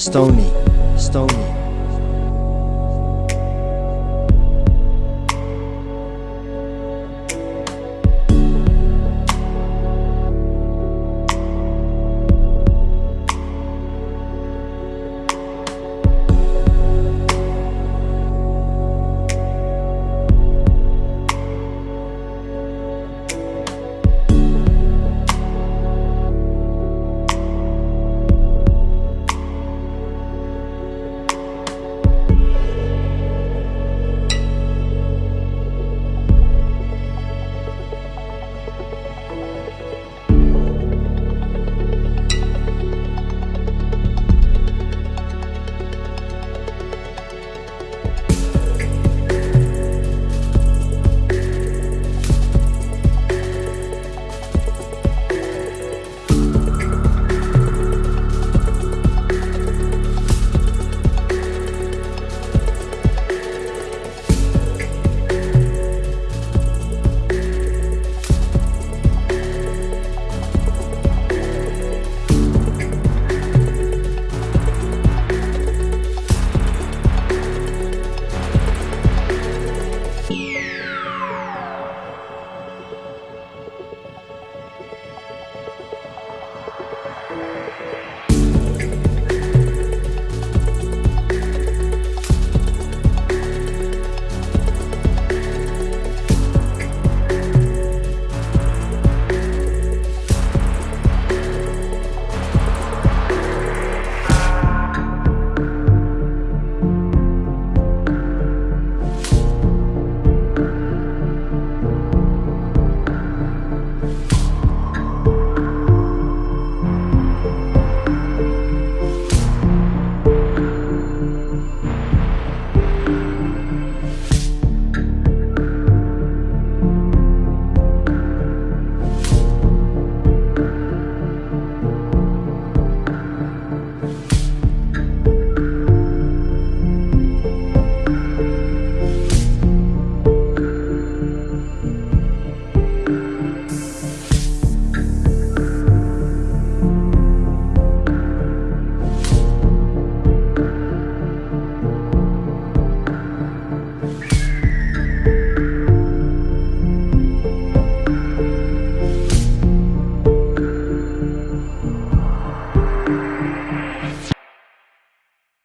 Stony, Stony.